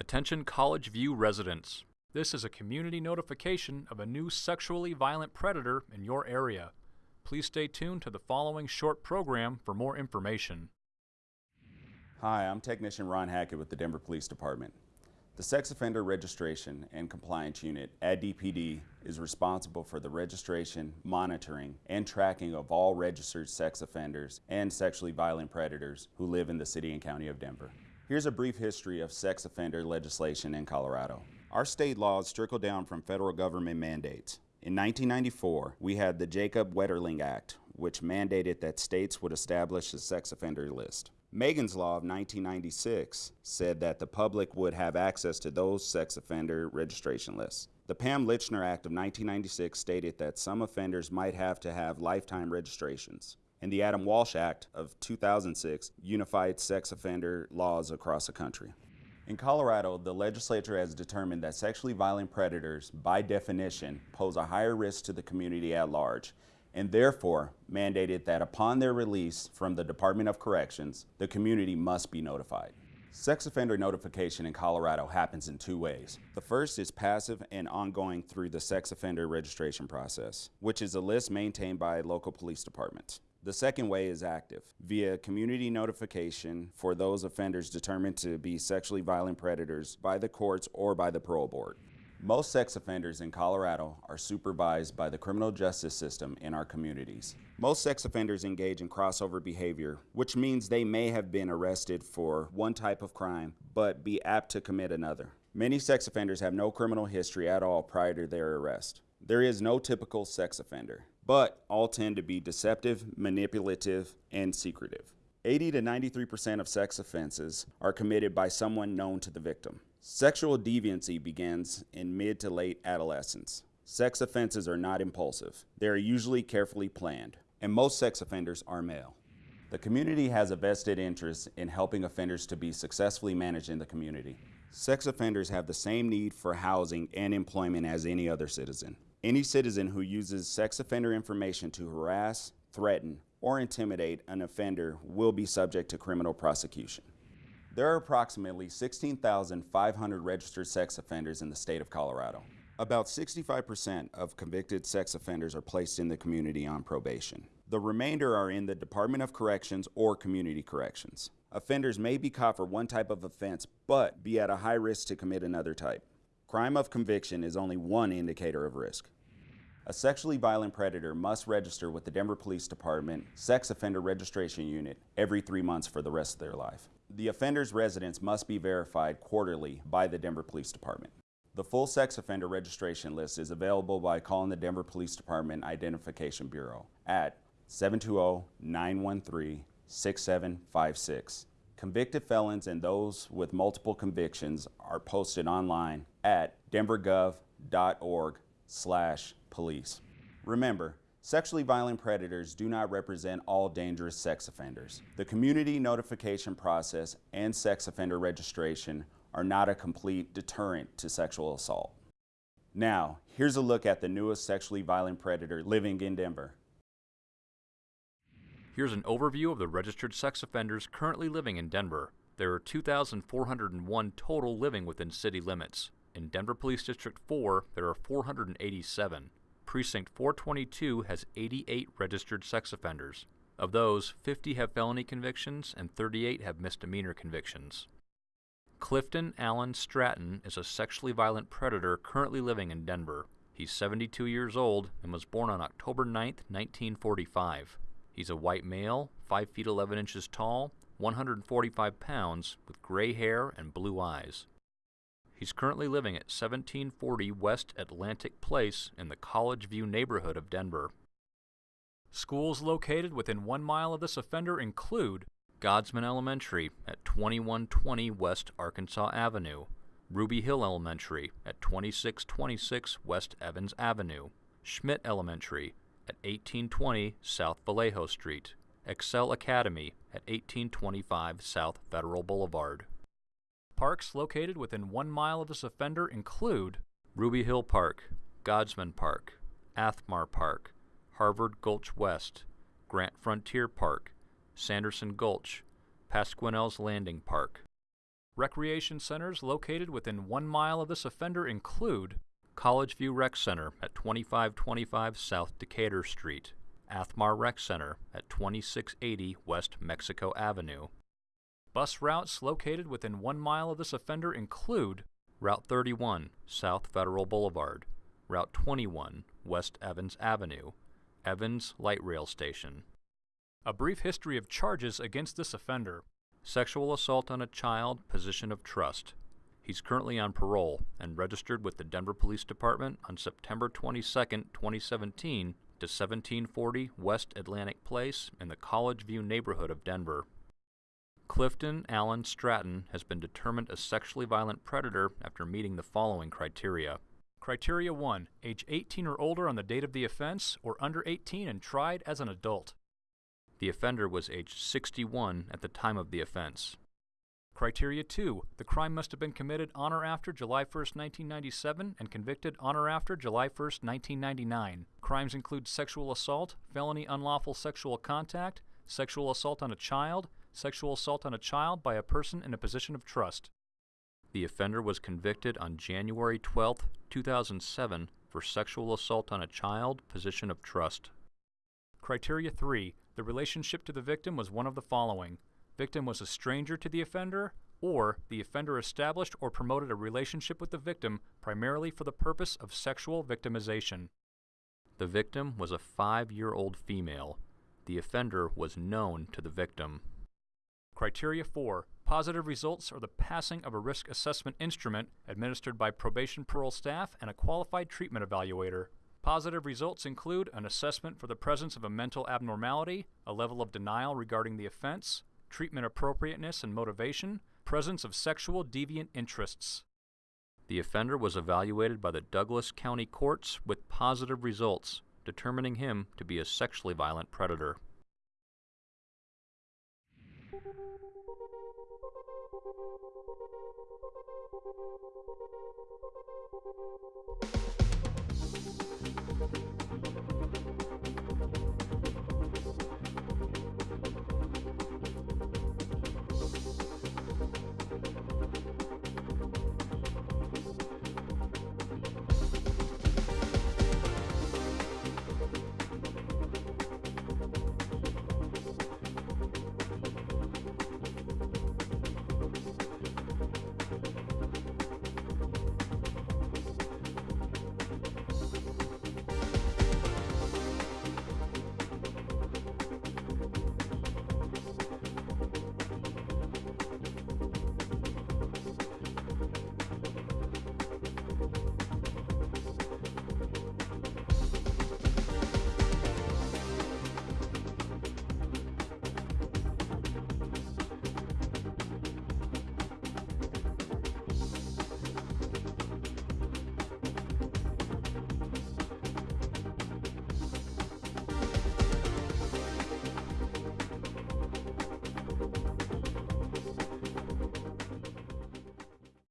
Attention College View residents. This is a community notification of a new sexually violent predator in your area. Please stay tuned to the following short program for more information. Hi, I'm Technician Ron Hackett with the Denver Police Department. The Sex Offender Registration and Compliance Unit at DPD is responsible for the registration, monitoring, and tracking of all registered sex offenders and sexually violent predators who live in the City and County of Denver. Here's a brief history of sex offender legislation in Colorado. Our state laws trickle down from federal government mandates. In 1994, we had the Jacob Wetterling Act, which mandated that states would establish a sex offender list. Megan's Law of 1996 said that the public would have access to those sex offender registration lists. The Pam Lychner Act of 1996 stated that some offenders might have to have lifetime registrations. And the Adam Walsh Act of 2006 unified sex offender laws across the country. In Colorado, the legislature has determined that sexually violent predators, by definition, pose a higher risk to the community at large and therefore mandated that upon their release from the Department of Corrections, the community must be notified. Sex offender notification in Colorado happens in two ways. The first is passive and ongoing through the sex offender registration process, which is a list maintained by local police departments. The second way is active, via community notification for those offenders determined to be sexually violent predators by the courts or by the parole board. Most sex offenders in Colorado are supervised by the criminal justice system in our communities. Most sex offenders engage in crossover behavior, which means they may have been arrested for one type of crime, but be apt to commit another. Many sex offenders have no criminal history at all prior to their arrest. There is no typical sex offender, but all tend to be deceptive, manipulative, and secretive. 80 to 93% of sex offenses are committed by someone known to the victim. Sexual deviancy begins in mid to late adolescence. Sex offenses are not impulsive. They are usually carefully planned, and most sex offenders are male. The community has a vested interest in helping offenders to be successfully managed in the community. Sex offenders have the same need for housing and employment as any other citizen. Any citizen who uses sex offender information to harass, threaten, or intimidate an offender will be subject to criminal prosecution. There are approximately 16,500 registered sex offenders in the state of Colorado. About 65% of convicted sex offenders are placed in the community on probation. The remainder are in the Department of Corrections or Community Corrections. Offenders may be caught for one type of offense, but be at a high risk to commit another type. Crime of conviction is only one indicator of risk. A sexually violent predator must register with the Denver Police Department Sex Offender Registration Unit every three months for the rest of their life. The offender's residence must be verified quarterly by the Denver Police Department. The full sex offender registration list is available by calling the Denver Police Department Identification Bureau at 720-913-6756. Convicted felons and those with multiple convictions are posted online at denvergov.org slash police. Remember, Sexually violent predators do not represent all dangerous sex offenders. The community notification process and sex offender registration are not a complete deterrent to sexual assault. Now, here's a look at the newest sexually violent predator living in Denver. Here's an overview of the registered sex offenders currently living in Denver. There are 2,401 total living within city limits. In Denver Police District 4, there are 487. Precinct 422 has 88 registered sex offenders. Of those, 50 have felony convictions and 38 have misdemeanor convictions. Clifton Allen Stratton is a sexually violent predator currently living in Denver. He's 72 years old and was born on October 9, 1945. He's a white male, 5 feet 11 inches tall, 145 pounds, with gray hair and blue eyes. He's currently living at 1740 West Atlantic Place in the College View neighborhood of Denver. Schools located within one mile of this offender include Godsman Elementary at 2120 West Arkansas Avenue, Ruby Hill Elementary at 2626 West Evans Avenue, Schmidt Elementary at 1820 South Vallejo Street, Excel Academy at 1825 South Federal Boulevard. Parks located within one mile of this offender include Ruby Hill Park, Godsman Park, Athmar Park, Harvard Gulch West, Grant Frontier Park, Sanderson Gulch, Pasquinel's Landing Park. Recreation centers located within one mile of this offender include College View Rec Center at 2525 South Decatur Street, Athmar Rec Center at 2680 West Mexico Avenue. Bus routes located within one mile of this offender include Route 31 South Federal Boulevard, Route 21 West Evans Avenue, Evans Light Rail Station. A brief history of charges against this offender. Sexual assault on a child, position of trust. He's currently on parole and registered with the Denver Police Department on September 22, 2017 to 1740 West Atlantic Place in the College View neighborhood of Denver. Clifton Allen Stratton has been determined a sexually violent predator after meeting the following criteria. Criteria 1. Age 18 or older on the date of the offense, or under 18 and tried as an adult. The offender was age 61 at the time of the offense. Criteria 2. The crime must have been committed on or after July 1, 1997 and convicted on or after July 1, 1999. Crimes include sexual assault, felony unlawful sexual contact, sexual assault on a child, sexual assault on a child by a person in a position of trust. The offender was convicted on January 12, 2007 for sexual assault on a child, position of trust. Criteria 3. The relationship to the victim was one of the following. Victim was a stranger to the offender, or the offender established or promoted a relationship with the victim primarily for the purpose of sexual victimization. The victim was a five-year-old female. The offender was known to the victim. Criteria 4. Positive results are the passing of a risk assessment instrument administered by probation parole staff and a qualified treatment evaluator. Positive results include an assessment for the presence of a mental abnormality, a level of denial regarding the offense, treatment appropriateness and motivation, presence of sexual deviant interests. The offender was evaluated by the Douglas County Courts with positive results, determining him to be a sexually violent predator.